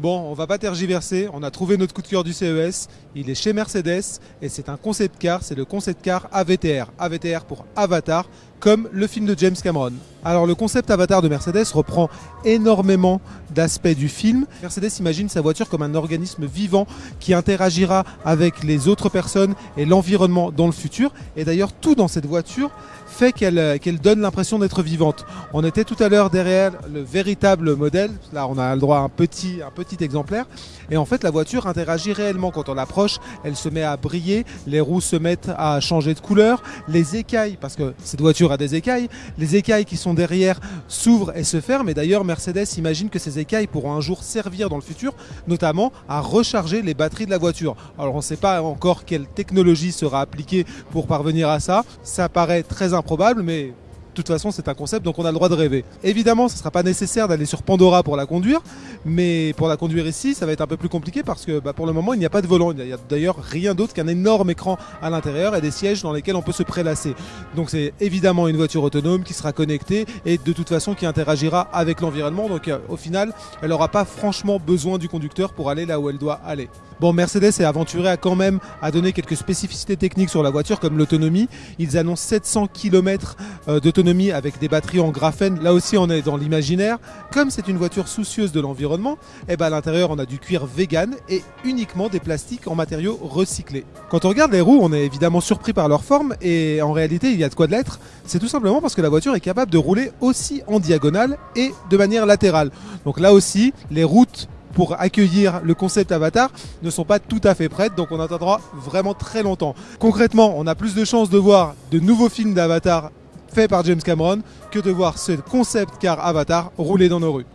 Bon, on va pas tergiverser, on a trouvé notre coup de cœur du CES, il est chez Mercedes et c'est un concept car, c'est le concept car AVTR, AVTR pour Avatar, comme le film de James Cameron. Alors le concept Avatar de Mercedes reprend énormément d'aspects du film. Mercedes imagine sa voiture comme un organisme vivant qui interagira avec les autres personnes et l'environnement dans le futur. Et d'ailleurs tout dans cette voiture fait qu'elle qu'elle donne l'impression d'être vivante. On était tout à l'heure derrière le véritable modèle, là on a le droit à un petit, un petit exemplaire, et en fait la voiture interagit réellement quand on l'approche, elle se met à briller, les roues se mettent à changer de couleur, les écailles, parce que cette voiture des écailles, les écailles qui sont derrière s'ouvrent et se ferment, et d'ailleurs Mercedes imagine que ces écailles pourront un jour servir dans le futur, notamment à recharger les batteries de la voiture. Alors on ne sait pas encore quelle technologie sera appliquée pour parvenir à ça, ça paraît très improbable, mais de toute façon, c'est un concept, donc on a le droit de rêver. Évidemment, ce ne sera pas nécessaire d'aller sur Pandora pour la conduire, mais pour la conduire ici, ça va être un peu plus compliqué parce que bah, pour le moment, il n'y a pas de volant. Il n'y a d'ailleurs rien d'autre qu'un énorme écran à l'intérieur et des sièges dans lesquels on peut se prélasser. Donc c'est évidemment une voiture autonome qui sera connectée et de toute façon qui interagira avec l'environnement. Donc euh, au final, elle n'aura pas franchement besoin du conducteur pour aller là où elle doit aller. Bon, Mercedes est aventuré à quand même à donner quelques spécificités techniques sur la voiture comme l'autonomie. Ils annoncent 700 km d'autonomie avec des batteries en graphène. Là aussi, on est dans l'imaginaire. Comme c'est une voiture soucieuse de l'environnement, eh ben, à l'intérieur, on a du cuir vegan et uniquement des plastiques en matériaux recyclés. Quand on regarde les roues, on est évidemment surpris par leur forme et en réalité, il y a de quoi de l'être. C'est tout simplement parce que la voiture est capable de rouler aussi en diagonale et de manière latérale. Donc là aussi, les routes pour accueillir le concept Avatar ne sont pas tout à fait prêtes, donc on attendra vraiment très longtemps. Concrètement, on a plus de chances de voir de nouveaux films d'Avatar faits par James Cameron que de voir ce concept car Avatar rouler dans nos rues.